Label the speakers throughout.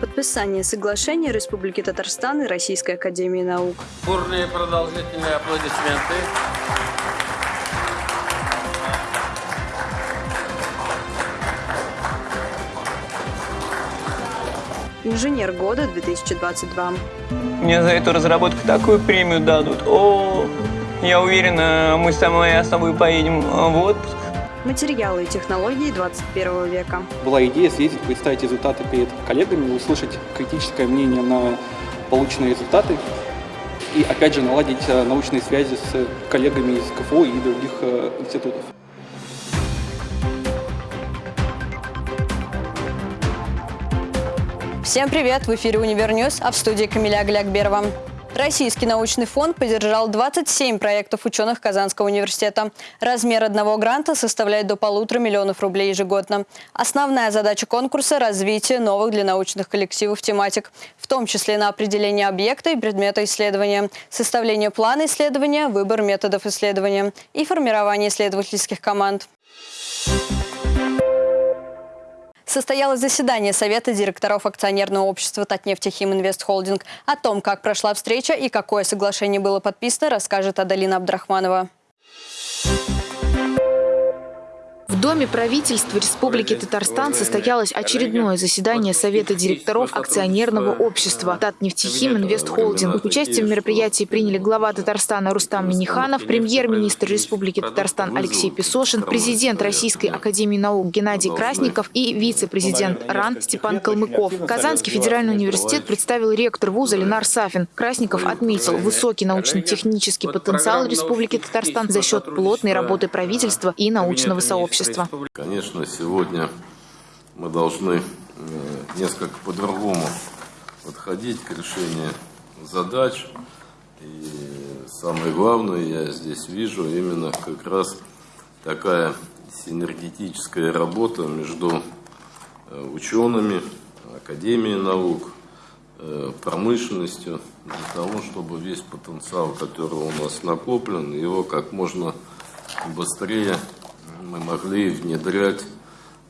Speaker 1: Подписание соглашения Республики Татарстан и Российской Академии Наук.
Speaker 2: Бурные продолжительные аплодисменты.
Speaker 1: Инженер года 2022.
Speaker 3: Мне за эту разработку такую премию дадут. О, я уверена, мы с самой основой поедем в отпуск.
Speaker 1: Материалы и технологии 21 века.
Speaker 4: Была идея съездить, представить результаты перед коллегами, услышать критическое мнение на полученные результаты и, опять же, наладить э, научные связи с коллегами из КФУ и других э, институтов.
Speaker 1: Всем привет! В эфире «Универньюз», а в студии Камиля Глякберова. Российский научный фонд поддержал 27 проектов ученых Казанского университета. Размер одного гранта составляет до полутора миллионов рублей ежегодно. Основная задача конкурса – развитие новых для научных коллективов тематик, в том числе на определение объекта и предмета исследования, составление плана исследования, выбор методов исследования и формирование исследовательских команд. Состоялось заседание Совета директоров акционерного общества «Татнефтехим Инвест Холдинг». О том, как прошла встреча и какое соглашение было подписано, расскажет Адалина Абдрахманова.
Speaker 5: В Доме правительства Республики Татарстан состоялось очередное заседание Совета директоров акционерного общества. «Татнефтехим Инвест Холдинг». Участие в мероприятии приняли глава Татарстана Рустам Миниханов, премьер-министр Республики Татарстан Алексей Песошин, президент Российской академии наук Геннадий Красников и вице-президент РАН Степан Калмыков. Казанский федеральный университет представил ректор вуза Ленар Сафин. Красников отметил высокий научно-технический потенциал Республики Татарстан за счет плотной работы правительства и научного сообщества общества.
Speaker 6: Конечно, сегодня мы должны э, несколько по-другому подходить к решению задач. И самое главное, я здесь вижу именно как раз такая синергетическая работа между э, учеными, Академией наук, э, промышленностью, для того, чтобы весь потенциал, который у нас накоплен, его как можно быстрее мы могли внедрять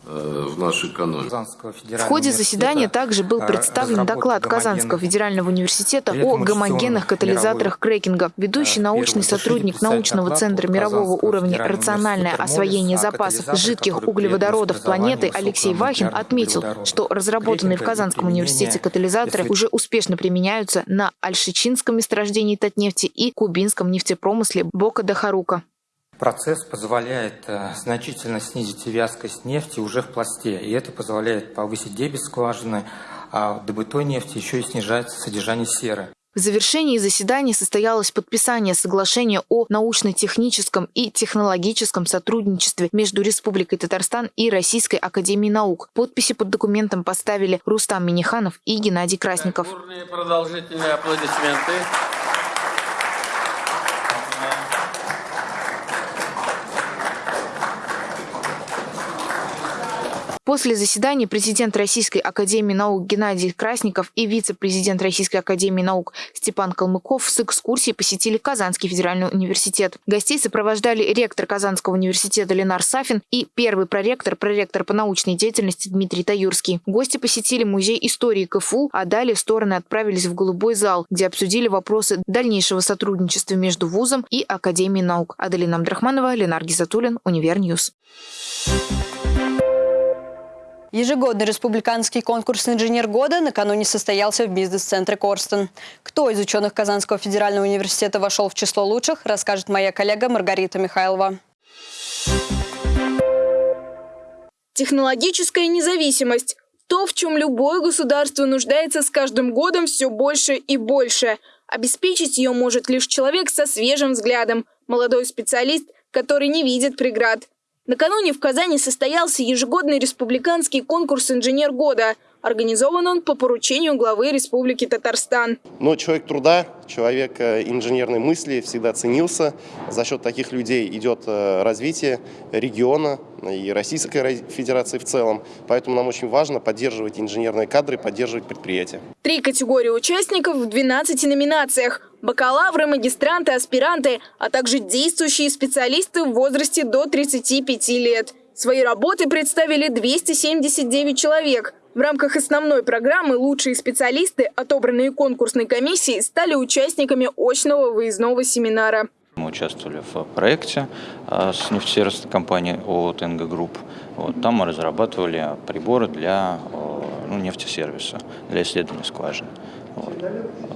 Speaker 6: э, в нашу экономику.
Speaker 5: В ходе заседания также был э, представлен доклад Казанского федерального университета о гомогенных катализаторах крекинга. Ведущий э, научный сотрудник научного центра мирового уровня «Рациональное освоение запасов жидких углеводородов планеты» Алексей Вахин отметил, что разработанные в Казанском университете катализаторы уже успешно применяются на Альшичинском месторождении Татнефти и кубинском нефтепромысле Бока-де-Харука.
Speaker 7: Процесс позволяет э, значительно снизить вязкость нефти уже в пласте, и это позволяет повысить дебет скважины, а в добытой нефти еще и снижается содержание серы.
Speaker 5: В завершении заседания состоялось подписание соглашения о научно-техническом и технологическом сотрудничестве между Республикой Татарстан и Российской Академией Наук. Подписи под документом поставили Рустам Миниханов и Геннадий Красников.
Speaker 2: продолжительные аплодисменты.
Speaker 5: После заседания президент Российской Академии Наук Геннадий Красников и вице-президент Российской Академии Наук Степан Калмыков с экскурсией посетили Казанский федеральный университет. Гостей сопровождали ректор Казанского университета Ленар Сафин и первый проректор, проректор по научной деятельности Дмитрий Таюрский. Гости посетили музей истории КФУ, а далее стороны отправились в Голубой зал, где обсудили вопросы дальнейшего сотрудничества между вузом и Академией наук. Аделина Абдрахманова, Ленар Гизатуллин, Универньюз.
Speaker 1: Ежегодный республиканский конкурс «Инженер года» накануне состоялся в бизнес-центре Корстон. Кто из ученых Казанского федерального университета вошел в число лучших, расскажет моя коллега Маргарита Михайлова.
Speaker 8: Технологическая независимость – то, в чем любое государство нуждается с каждым годом все больше и больше. Обеспечить ее может лишь человек со свежим взглядом, молодой специалист, который не видит преград – Накануне в Казани состоялся ежегодный республиканский конкурс «Инженер года». Организован он по поручению главы Республики Татарстан.
Speaker 9: Но человек труда, человек э, инженерной мысли всегда ценился. За счет таких людей идет э, развитие региона и Российской Федерации в целом. Поэтому нам очень важно поддерживать инженерные кадры, поддерживать предприятия.
Speaker 8: Три категории участников в 12 номинациях. Бакалавры, магистранты, аспиранты, а также действующие специалисты в возрасте до 35 лет. Свои работы представили 279 человек – В рамках основной программы лучшие специалисты, отобранные конкурсной комиссией, стали участниками очного выездного семинара.
Speaker 10: Мы участвовали в проекте а, с нефтесервисной компанией ООО «ТНГ Групп». Вот, там мы разрабатывали приборы для ну, нефтесервиса, для исследования скважин. Вот.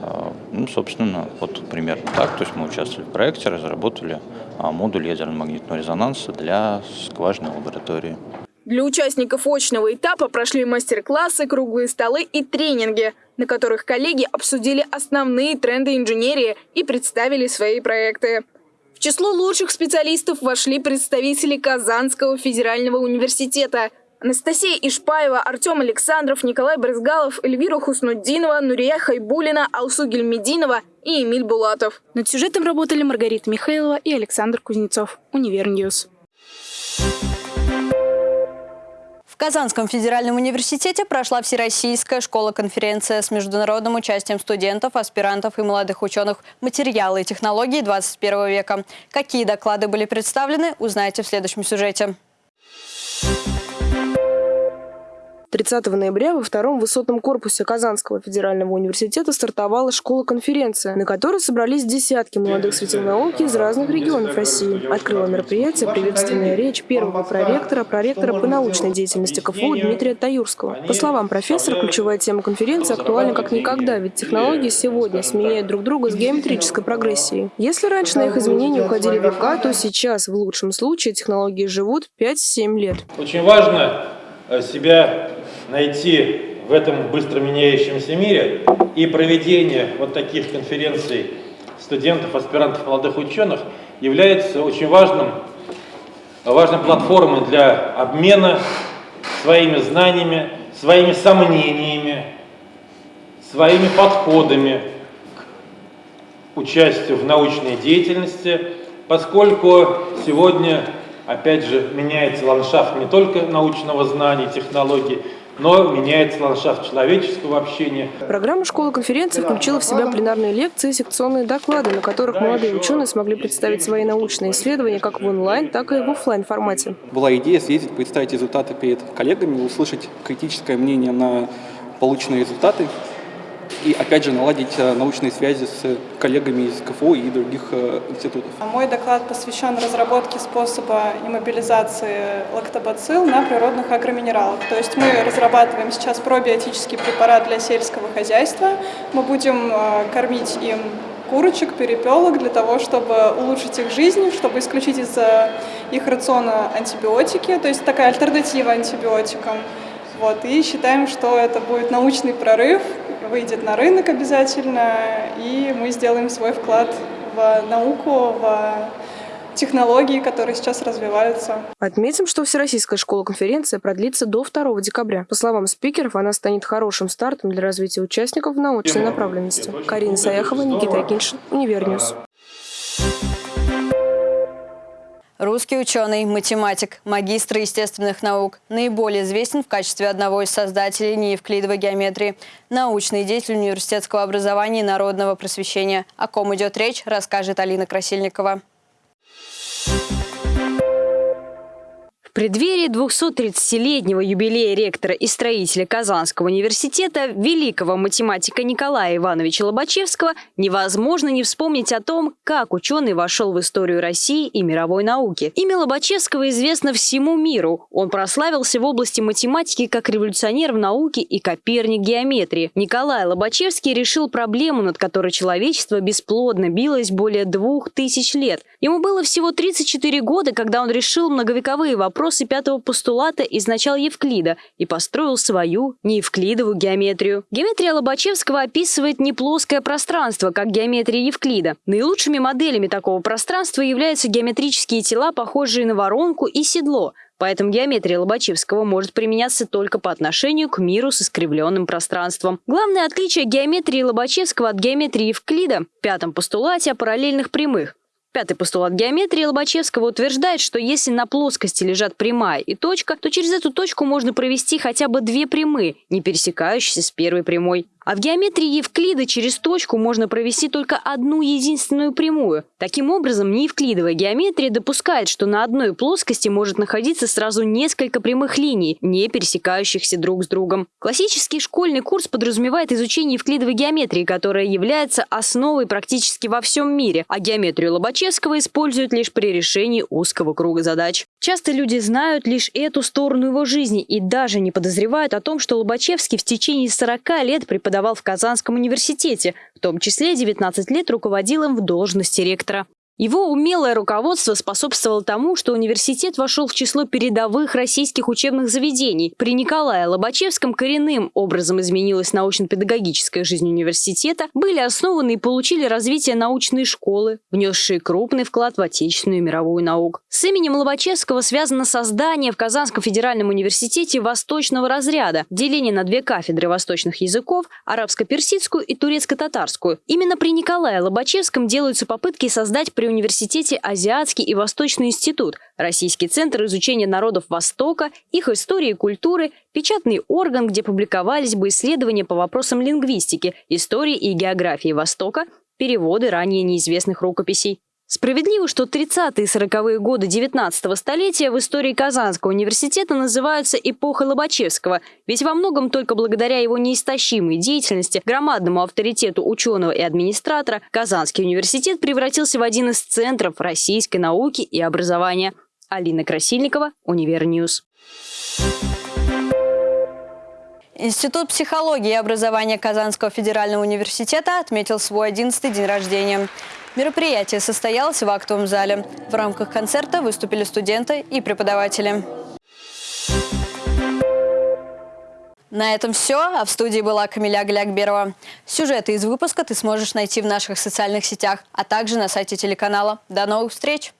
Speaker 10: А, ну, собственно, вот примерно так. То есть мы участвовали в проекте, разработали а, модуль ядерно-магнитного резонанса для скважинной лаборатории.
Speaker 8: Для участников очного этапа прошли мастер-классы, круглые столы и тренинги, на которых коллеги обсудили основные тренды инженерии и представили свои проекты. В число лучших специалистов вошли представители Казанского федерального университета. Анастасия Ишпаева, Артем Александров, Николай Брызгалов, Эльвира Хуснутдинова, Нурия Хайбулина, Алсу Гельмединова и Эмиль Булатов.
Speaker 11: Над сюжетом работали Маргарита Михайлова и Александр Кузнецов. Универньюз.
Speaker 1: В Казанском федеральном университете прошла Всероссийская школа-конференция с международным участием студентов, аспирантов и молодых ученых «Материалы и технологии 21 века». Какие доклады были представлены, узнаете в следующем сюжете.
Speaker 12: 30 ноября во втором высотном корпусе Казанского федерального университета стартовала школа-конференция, на которой собрались десятки молодых светил науки из разных регионов России. Открыла мероприятие приветственная речь первого проректора, проректора по научной деятельности КФУ Дмитрия Таюрского. По словам профессора, ключевая тема конференции актуальна как никогда, ведь технологии сегодня сменяют друг друга с геометрической прогрессией. Если раньше на их изменения уходили века, то сейчас, в лучшем случае, технологии живут 5-7 лет.
Speaker 13: Очень важно э, себя найти в этом быстро меняющемся мире и проведение вот таких конференций студентов, аспирантов, молодых ученых является очень важным, важной платформой для обмена своими знаниями, своими сомнениями, своими подходами к участию в научной деятельности, поскольку сегодня, опять же, меняется ландшафт не только научного знания, технологий, но меняется ландшафт человеческого общения.
Speaker 12: Программа школы-конференции включила в себя пленарные лекции и секционные доклады, на которых молодые ученые смогли представить свои научные исследования как в онлайн, так и в офлайн формате.
Speaker 4: Была идея съездить, представить результаты перед коллегами, услышать критическое мнение на полученные результаты и, опять же, наладить э, научные связи с коллегами из КФУ и других э, институтов.
Speaker 14: Мой доклад посвящен разработке способа иммобилизации лактобацилл на природных агроминералах. То есть мы разрабатываем сейчас пробиотический препарат для сельского хозяйства. Мы будем э, кормить им курочек, перепелок для того, чтобы улучшить их жизнь, чтобы исключить из их рациона антибиотики, то есть такая альтернатива антибиотикам. Вот, и считаем, что это будет научный прорыв, выйдет на рынок обязательно, и мы сделаем свой вклад в науку, в технологии, которые сейчас развиваются.
Speaker 12: Отметим, что Всероссийская школа-конференция продлится до 2 декабря. По словам спикеров, она станет хорошим стартом для развития участников в научной направленности. Карина Саяхова, Никита Акиншин, Универньюз.
Speaker 1: Русский ученый, математик, магистр естественных наук. Наиболее известен в качестве одного из создателей неевклидовой геометрии. Научный деятель университетского образования и народного просвещения. О ком идет речь, расскажет Алина Красильникова.
Speaker 15: Преддверии 230-летнего юбилея ректора и строителя Казанского университета, великого математика Николая Ивановича Лобачевского, невозможно не вспомнить о том, как ученый вошел в историю России и мировой науки. Имя Лобачевского известно всему миру. Он прославился в области математики как революционер в науке и коперник геометрии. Николай Лобачевский решил проблему, над которой человечество бесплодно билось более двух тысяч лет. Ему было всего 34 года, когда он решил многовековые вопросы вопросы пятого постулата из начала Евклида и построил свою неевклидовую геометрию. Геометрия Лобачевского описывает не плоское пространство, как геометрия Евклида. Наилучшими моделями такого пространства являются геометрические тела, похожие на воронку и седло, Поэтому геометрия Лобачевского может применяться только по отношению к миру с искривленным пространством. Главное отличие геометрии Лобачевского от геометрии Евклида в пятом постулате о параллельных прямых. Пятый постулат геометрии Лобачевского утверждает, что если на плоскости лежат прямая и точка, то через эту точку можно провести хотя бы две прямые, не пересекающиеся с первой прямой. А в геометрии Евклида через точку можно провести только одну единственную прямую. Таким образом, неевклидовая геометрия допускает, что на одной плоскости может находиться сразу несколько прямых линий, не пересекающихся друг с другом. Классический школьный курс подразумевает изучение евклидовой геометрии, которая является основой практически во всем мире, а геометрию Лобачевского используют лишь при решении узкого круга задач. Часто люди знают лишь эту сторону его жизни и даже не подозревают о том, что Лобачевский в течение 40 лет преподавал в Казанском университете, в том числе 19 лет руководил им в должности ректора. Его умелое руководство способствовало тому, что университет вошел в число передовых российских учебных заведений. При Николае Лобачевском коренным образом изменилась научно-педагогическая жизнь университета, были основаны и получили развитие научные школы, внесшие крупный вклад в отечественную и мировую науку. С именем Лобачевского связано создание в Казанском федеральном университете восточного разряда, деление на две кафедры восточных языков, арабско-персидскую и турецко-татарскую. Именно при Николае Лобачевском делаются попытки создать при университете Азиатский и Восточный институт, Российский центр изучения народов Востока, их истории и культуры, печатный орган, где публиковались бы исследования по вопросам лингвистики, истории и географии Востока, переводы ранее неизвестных рукописей. Справедливо, что 30-е и 40-е годы 19 столетия в истории Казанского университета называются эпохой Лобачевского, ведь во многом только благодаря его неистощимой деятельности, громадному авторитету ученого и администратора, Казанский университет превратился в один из центров российской науки и образования. Алина Красильникова, Универньюз.
Speaker 1: Институт психологии и образования Казанского федерального университета отметил свой 11-й день рождения. Мероприятие состоялось в актовом зале. В рамках концерта выступили студенты и преподаватели. На этом все. А в студии была Камиля Глякберова. Сюжеты из выпуска ты сможешь найти в наших социальных сетях, а также на сайте телеканала. До новых встреч!